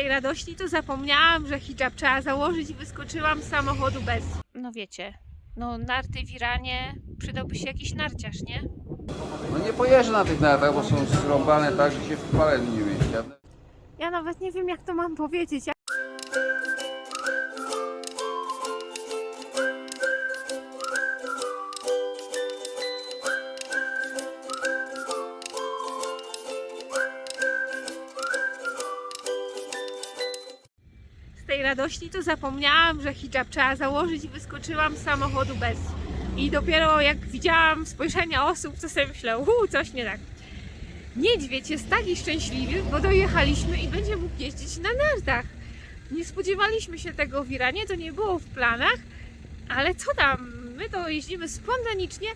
tej radości to zapomniałam, że hijab trzeba założyć i wyskoczyłam z samochodu bez. No wiecie, no narty w Iranie, przydałby się jakiś narciarz, nie? No nie pojeżdżę na tych nartach, bo są zrąbane tak, że się w paleniu nie mieści. Ja- Ja nawet nie wiem jak to mam powiedzieć. Radości to zapomniałam, że hijab trzeba założyć i wyskoczyłam z samochodu bez. I dopiero jak widziałam spojrzenia osób, to sobie myślę, uuu, coś nie tak. Niedźwiedź jest taki szczęśliwy, bo dojechaliśmy i będzie mógł jeździć na nartach. Nie spodziewaliśmy się tego w Iranie, to nie było w planach, ale co tam, my to jeździmy spontanicznie,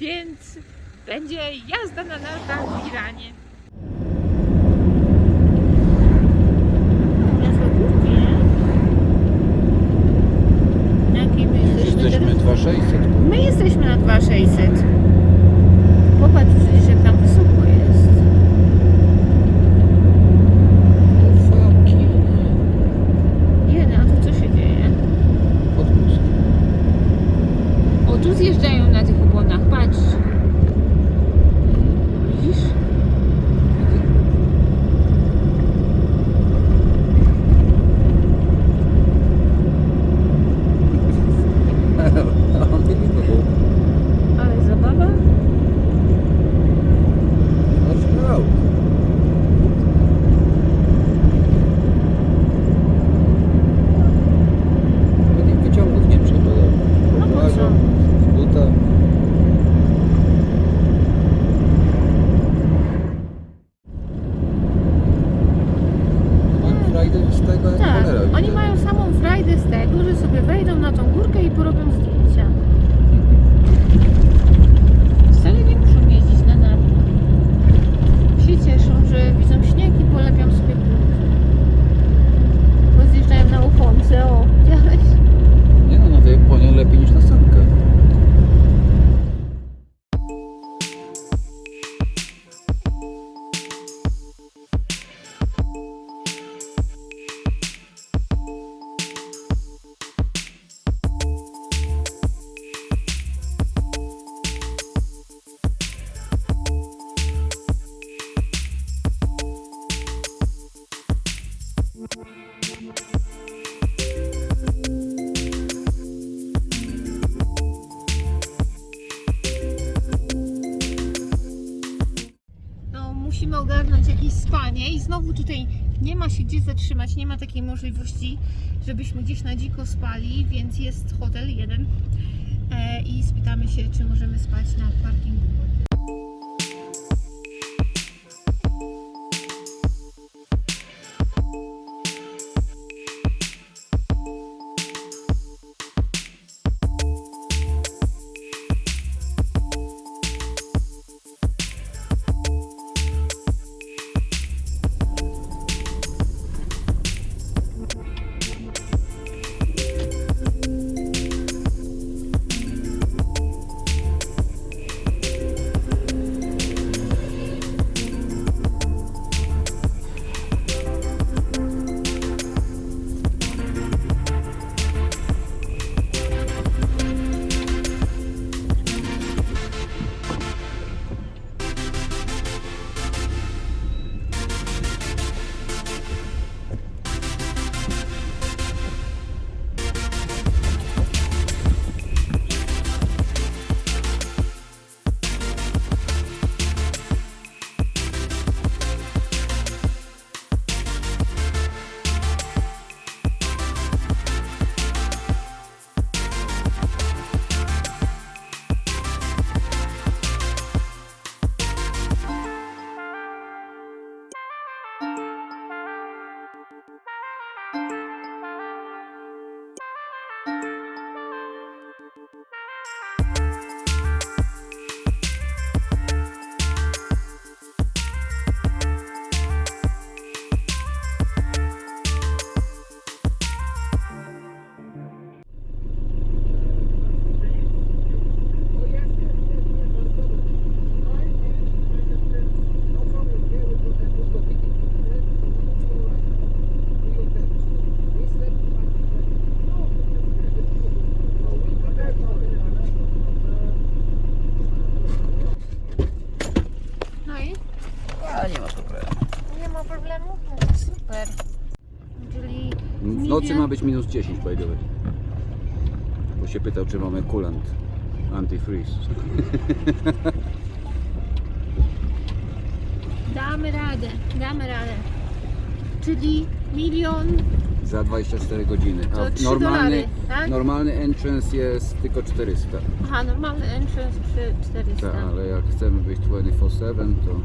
więc będzie jazda na nartach w Iranie. Znowu tutaj nie ma się gdzie zatrzymać, nie ma takiej możliwości, żebyśmy gdzieś na dziko spali, więc jest hotel jeden e, i spytamy się, czy możemy spać na parkingu. Nocy ma być minus 10 by the way. Bo się pytał, czy mamy coolant antifreeze. Damy radę, damy radę. Czyli milion Za 24 godziny. to A 3 normalny, dolary, tak? normalny entrance jest tylko 400. Aha, normalny entrance przy 400. Tak, ale jak chcemy być 24-7 to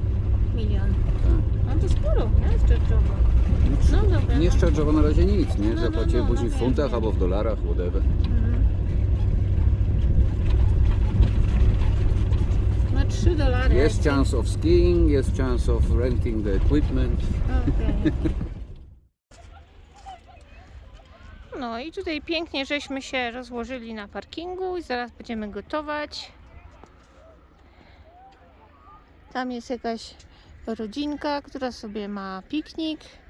Milion. tak. No to sporo, nie? Szczerczowo. No dobra. Nie no. szczerzowo na razie nic, nie? No, no, Zapłacimy no, później w no funtach wiem, albo w dolarach, whatever. Mhm. No 3 dolary. Jest chance of skiing, jest chance of renting the equipment. Okej. No i tutaj pięknie żeśmy się rozłożyli na parkingu i zaraz będziemy gotować. Tam jest jakaś rodzinka, która sobie ma piknik.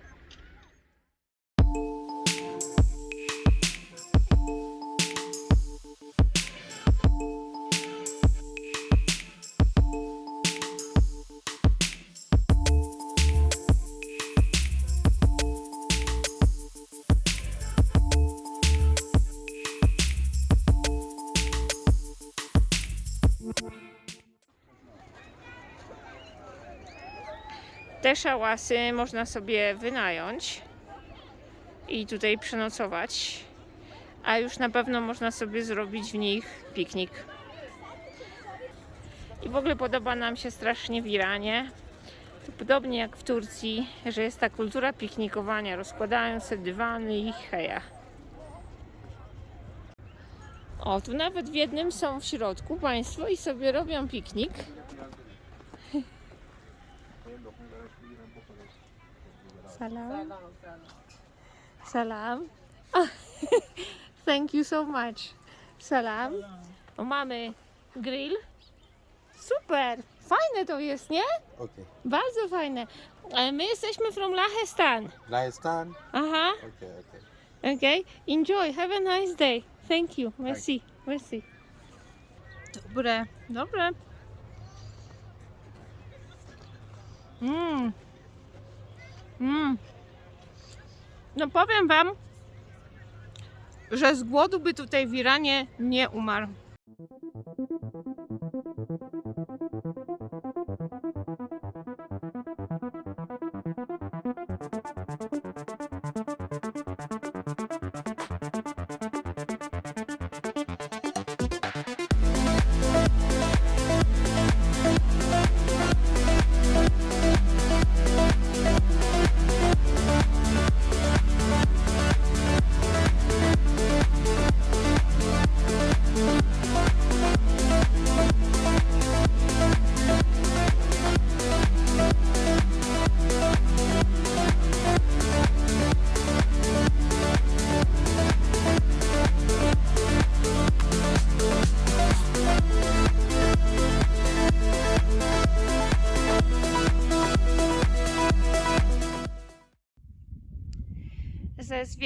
Szałasy można sobie wynająć i tutaj przenocować, a już na pewno można sobie zrobić w nich piknik. I w ogóle podoba nam się strasznie w Iranie. Podobnie jak w Turcji, że jest ta kultura piknikowania. Rozkładają dywany i heja. O, tu nawet w jednym są w środku państwo i sobie robią piknik. Salam. Salam. Thank you so much. Salam. O, mamy grill. Super. Fajne to jest, nie? Okay. Bardzo fajne. E, My jesteśmy from Lahestan. Rajasthan. Aha. Okay, okay. Okay. Enjoy. Have a nice day. Thank you. Merci. Merci. Dobre. Dobre. Mmm. Mmm. No powiem wam, że z głodu by tutaj w Iranie nie umarł.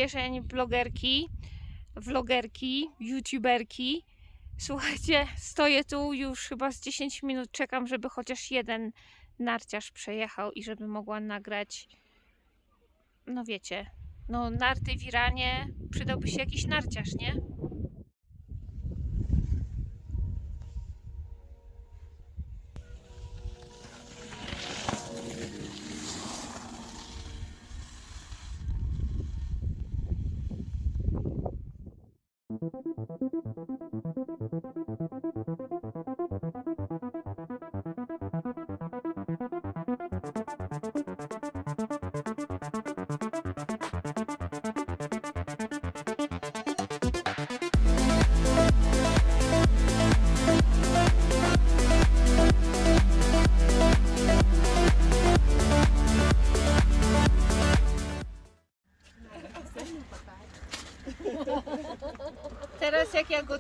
Ze zwierzeń blogerki, vlogerki, youtuberki. Słuchajcie, stoję tu już chyba z 10 minut, czekam, żeby chociaż jeden narciarz przejechał i żeby mogła nagrać. No wiecie, no narty w Iranie, przydałby się jakiś narciarz, nie?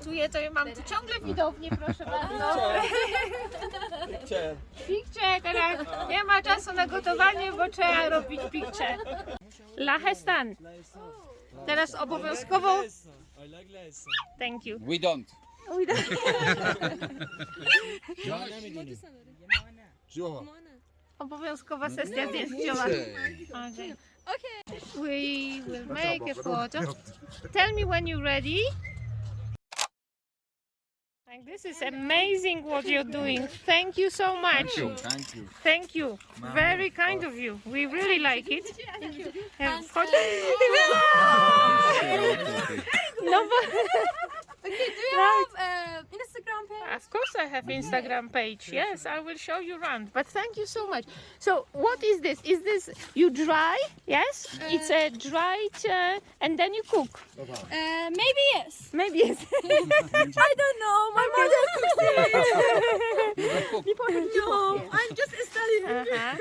Gotuję, to ja mam tu ciągle widownię, proszę bardzo. Pikcze, teraz nie ma czasu na gotowanie, bo trzeba robić pikcze. Lahestan. Teraz obowiązkowo... Thank you. We don't. Obowiązkowa sesja zdjęciowa. Okej. We will make a photo. Tell me when you're ready. Like this is amazing what you're doing. Thank you so much. Thank you. Thank you. Very kind of you. We really like it. Em, wchodź- No bo... Do you have uh, Instagram page? Of course I have Instagram page. Yes, I will show you around. But thank you so much. So what is this? Is this you dry? Yes? It's a dried uh, and then you cook. Uh, maybe yes. Maybe yes. I don't know. My mother cooks it. no, I'm just studying. uh-huh.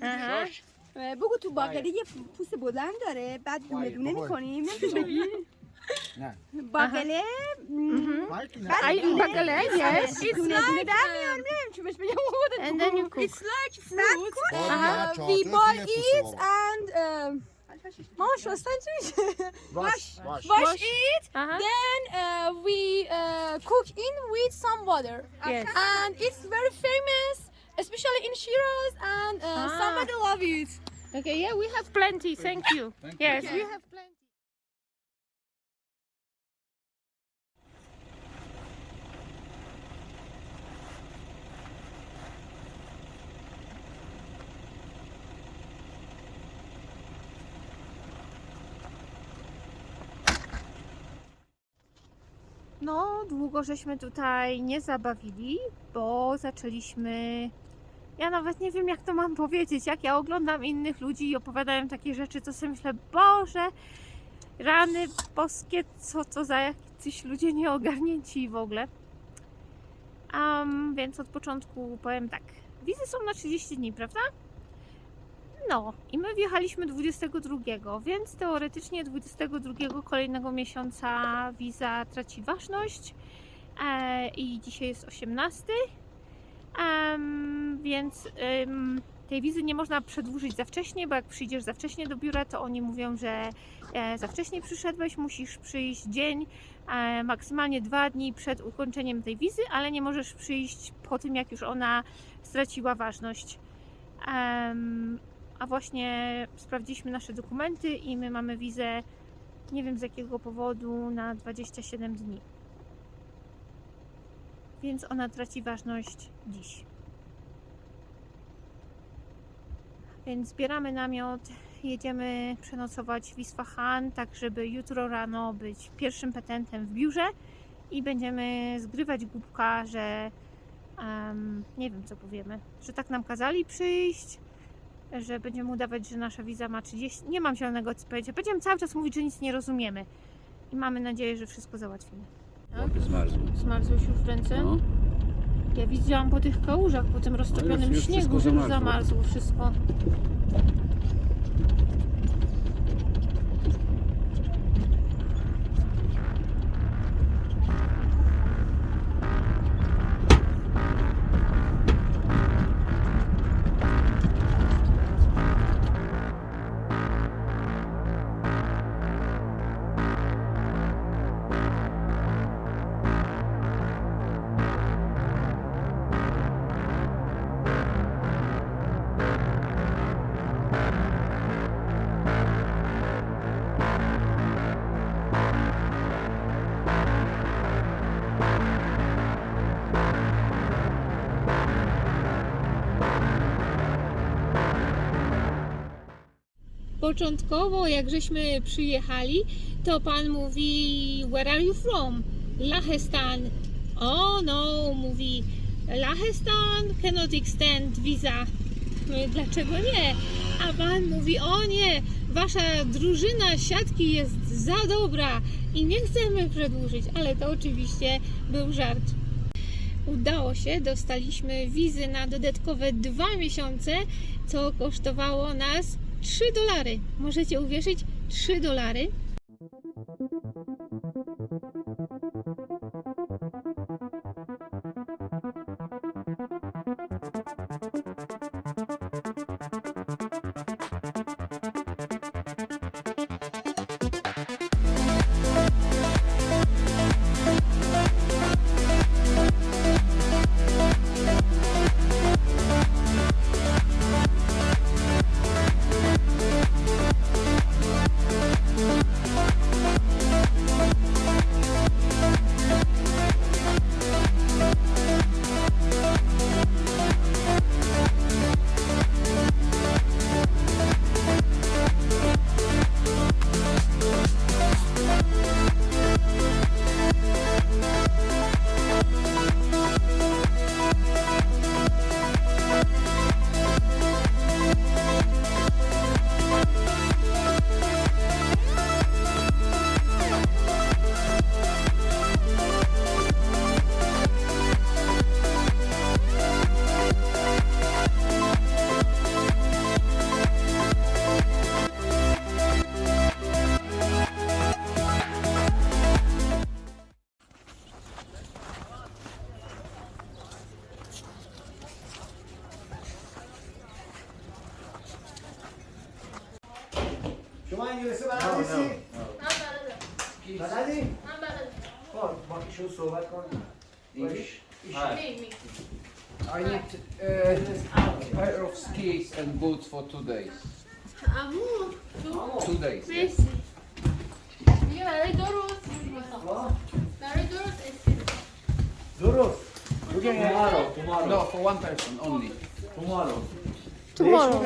Uh-huh. بگو تو باقله یه پوست بلند داره بعد دونه دونه میکنیم نمیشه Bagale, mm-hmm. yes. It's like uh, and then you cook. It's like fruit. Uh, we boil it and. Um, wash, wash, wash, wash, wash it. Uh -huh. Then uh, we uh, cook in with some water. Yes. And it's very famous, especially in Shiraz, and uh, ah. somebody love it. Okay, yeah, we have plenty. Thank you. Thank yes. Okay. we have plenty. No, długo żeśmy tutaj nie zabawili, bo zaczęliśmy ja nawet nie wiem, jak to mam powiedzieć. Jak ja oglądam innych ludzi i opowiadają takie rzeczy, to sobie myślę, Boże, rany boskie, co to za jacyś ludzie nieogarnięci w ogóle. Um, więc od początku powiem tak. Wizy są na 30 dni, prawda? No, i my wjechaliśmy 22, więc teoretycznie 22 kolejnego miesiąca wiza traci ważność. E, I dzisiaj jest 18. Em, więc tej wizy nie można przedłużyć za wcześnie, bo jak przyjdziesz za wcześnie do biura, to oni mówią, że e, za wcześnie przyszedłeś, musisz przyjść dzień, e, maksymalnie dwa dni przed ukończeniem tej wizy, ale nie możesz przyjść po tym, jak już ona straciła ważność. A właśnie sprawdziliśmy nasze dokumenty i my mamy wizę, nie wiem z jakiego powodu, na 27 dni więc ona traci ważność dziś. Więc zbieramy namiot, jedziemy przenocować w Isfahan, tak żeby jutro rano być pierwszym petentem w biurze i będziemy zgrywać głupka, że em, nie wiem co powiemy, że tak nam kazali przyjść, że będziemy udawać, że nasza wiza ma 30. Nie mam zielonego co powiedzieć. Będziemy cały czas mówić, że nic nie rozumiemy. I mamy nadzieję, że wszystko załatwimy. Łapy zmarzły. Zmarzłeś już w ręce? No. Ja widziałam po tych kałużach, po tym roztopionym już- już śniegu, że już zamarzło wszystko. Początkowo, jak żeśmy przyjechali, to pan mówi, where are you from? Lahestan. O no, mówi, Lahestan cannot extend visa. My, Dlaczego nie? A pan mówi, o nie, wasza drużyna siatki jest za dobra i nie chcemy przedłużyć, ale to oczywiście był żart. Udało się, dostaliśmy wizy na dodatkowe dwa miesiące, co kosztowało nas 3 dolary. Możecie uwierzyć? 3 dolary.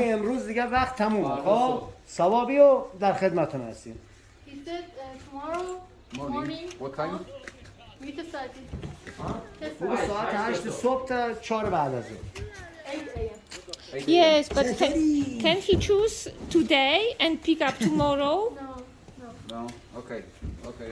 بگه امروز دیگه وقت تموم خب ثوابی و در خدمتون هستیم He said uh, tomorrow Morning. What time? میت ساعتی بگو ساعت 8 صبح تا 4 بعد از ظهر 8 a.m. Yes, but can, can he choose today and pick up tomorrow? No. No. Okay. Okay.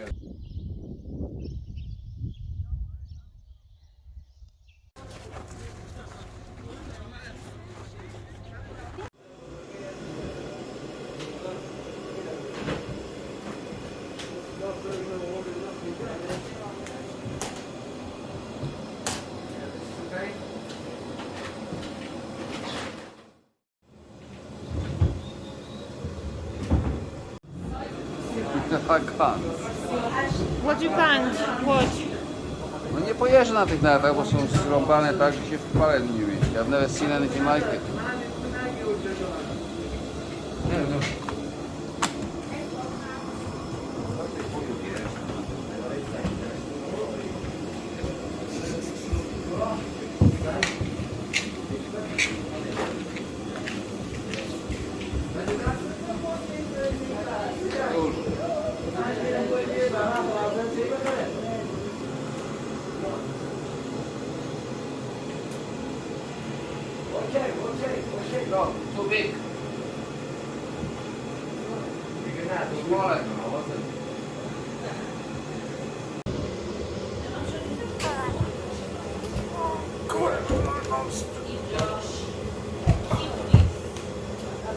No nie pojeżdżę na tych nartach, bo są zrąbane tak, że się w paleniu nie mieści. I've never seen anything like it. Nie no. No,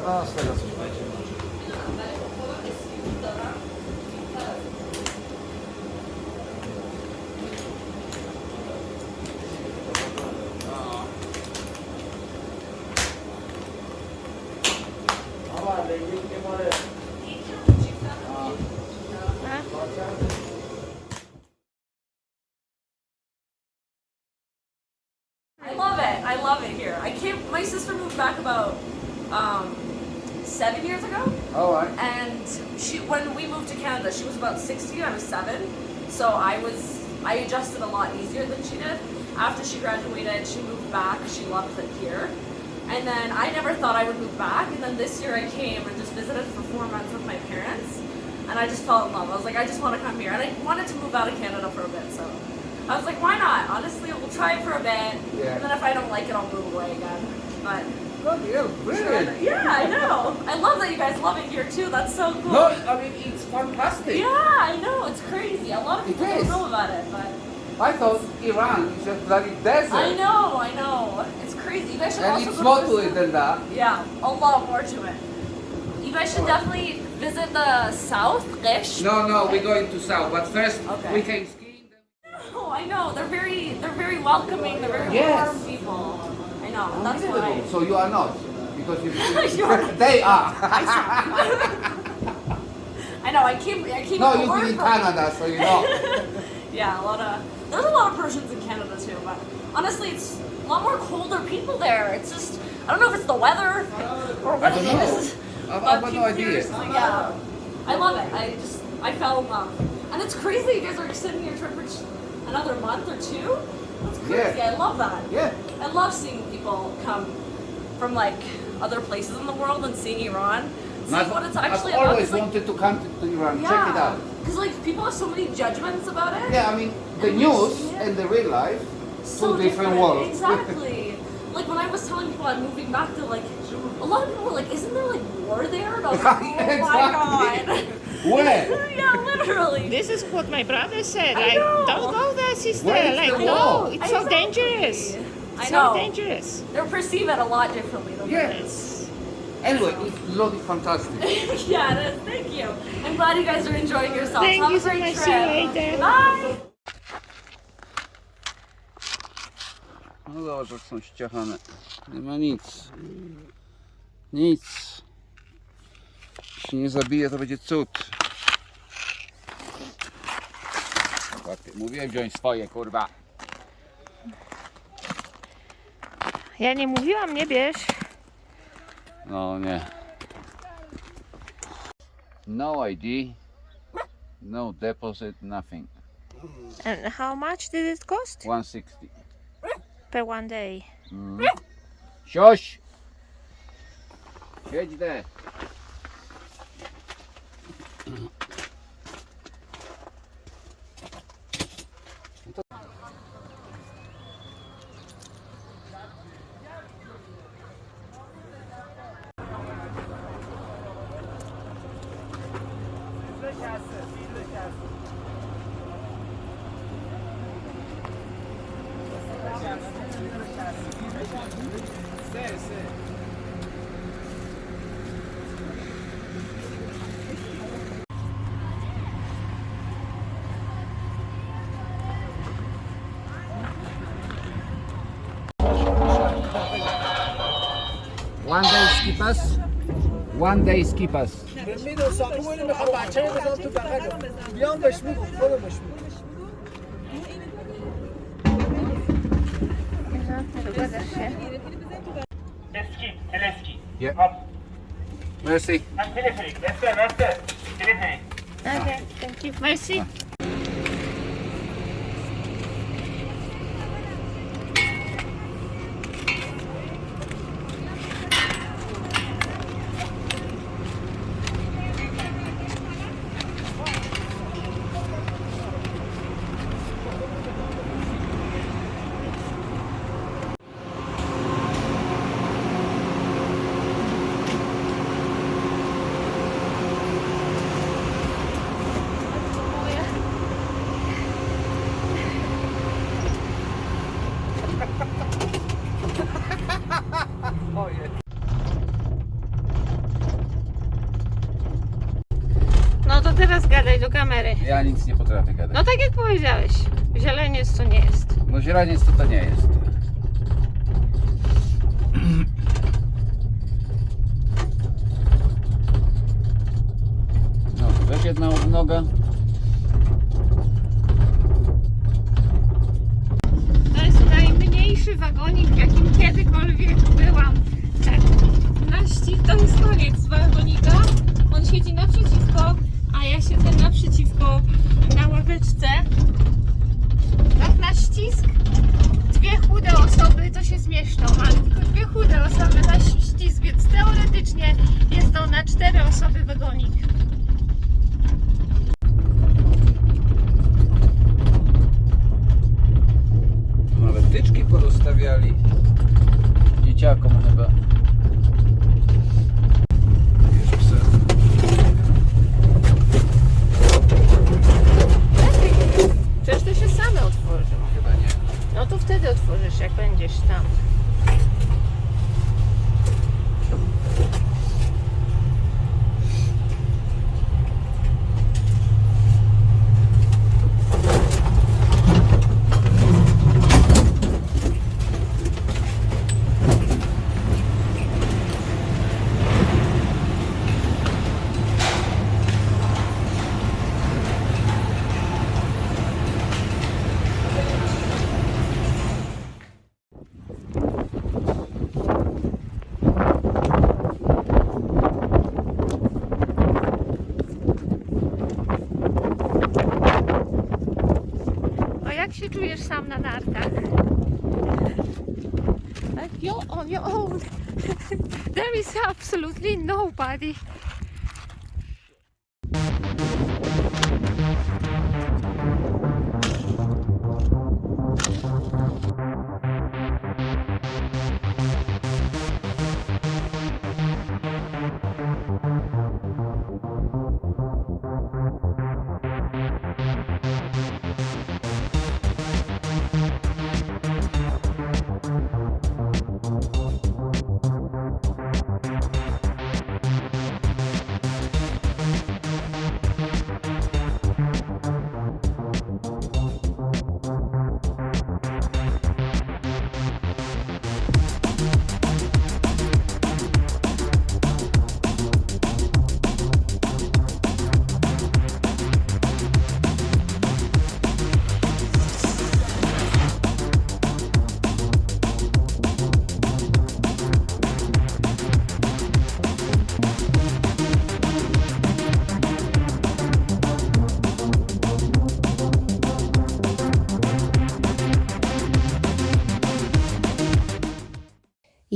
A, z tego coś będzie. She was about sixteen. I was seven, so I was I adjusted a lot easier than she did. After she graduated, she moved back. She loved it here, and then I never thought I would move back. And then this year I came and just visited for four months with my parents, and I just fell in love. I was like, I just want to come here, and I wanted to move out of Canada for a bit, so. I was like, why not? Honestly, we'll try it for a bit, Yeah. and then if I don't like it, I'll move away again. But Bloody hell, brilliant. yeah, I know. I love that you guys love it here too. That's so cool. No, I mean, it's fantastic. Yeah, I know. It's crazy. A lot of people don't know about it, but I thought Iran is a bloody desert. I know, I know. It's crazy. You guys should And also it's go more to it than that. Yeah, a lot more to it. You guys should definitely visit the south, Gish. No, no, we're going to south, but first Okay. we came skiing. Oh, I know. They're very, they're very welcoming. They're very Yes. warm people. That's why. So you are not, because you. You're- they are. I know. I keep. I keep. no, work been in Canada, so you know. Yeah, a lot of there's a lot of Persians in Canada too, but honestly, it's a lot more colder people there. It's just I don't know if it's the weather or what I don't it know. is. I've- but I've got no idea. Yeah, I love it. I just I fell in love, and it's crazy. You guys are extending your trip for another month or two. That's crazy. Yeah. I love that. Yeah. I love seeing people come from like other places in the world and seeing Iran. See I've, what it's actually I've always about. 'cause, like, wanted to come to, Iran. Check it out. Because like people have so many judgments about it. Yeah, I mean, the And news yeah. and the real life, so two different worlds. Exactly. like when I was telling people I'm moving back to like a lot of people were like, "Isn't there like war there?" And I was like, "Oh my god." Where? yeah, literally. This is what my brother said. I Like, know. don't go there, sister. Where is like, the no, wall? it's so Exactly. dangerous. I so know. dangerous. They perceive it a lot differently than Yeah. it is. Anyway, it's bloody fantastic. yeah, it is. Thank you. I'm glad you guys are enjoying yourselves. Thank Have you a so much. trip. See you later. Bye. No zobacz, jak są ściachane. Nie ma nic. Nic. się nie zabije, to będzie cud. Mówiłem wziąć swoje, kurwa. Ja nie mówiłam, nie bierz. No nie. No ID. No deposit, nothing. And how much did it cost? 160. Per one day. Mm. Sioś! Siedź de. One day skip us. One day skip us. میدونستم اون اینو میخوام بچه بزنم تو بغلم بیام بهش میگم برو بهش میگم Zgadzasz się? Eski. Yeah. Up. Merci. And telephonic. Let's go, let's go. Telephonic. Okay, thank you. Merci. No Ja nic nie potrafię gadać. No tak jak powiedziałeś, zieleniec to nie jest. No źraniec to to nie jest. No, weź jedna noga. To jest najmniejszy wagonik, w jakim kiedykolwiek byłam. Tak, na ścig to jest koniec wagonika. On siedzi naprzeciwko, ja siedzę naprzeciwko na ławeczce. Tak na ścisk. Dwie chude osoby to się zmieszczą, ale tylko dwie chude osoby na ścisk, więc teoretycznie jest to na cztery osoby wagonik. Nawet tyczki porozstawiali. Dzieciakom chyba. Bierz psa. Przecież to się same otworzą. Chyba nie. No to wtedy otworzysz, jak będziesz tam. Czujesz sam na nartach? Like you're on your own. There is absolutely nobody.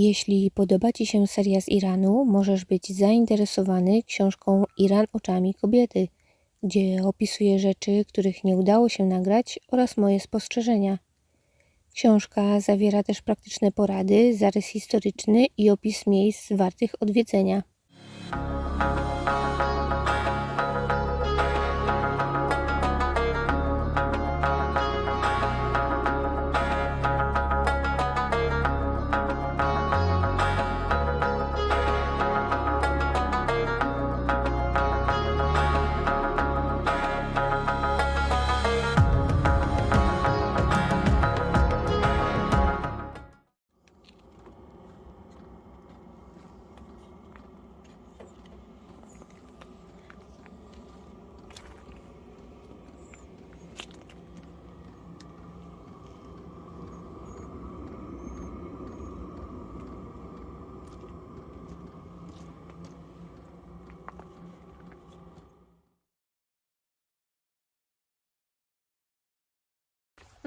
Jeśli podoba Ci się seria z Iranu, możesz być zainteresowany książką Iran oczami kobiety, gdzie opisuję rzeczy, których nie udało się nagrać oraz moje spostrzeżenia. Książka zawiera też praktyczne porady, zarys historyczny i opis miejsc wartych odwiedzenia.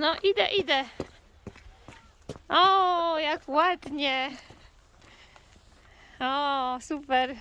No idę, idę. O, jak ładnie. O, super.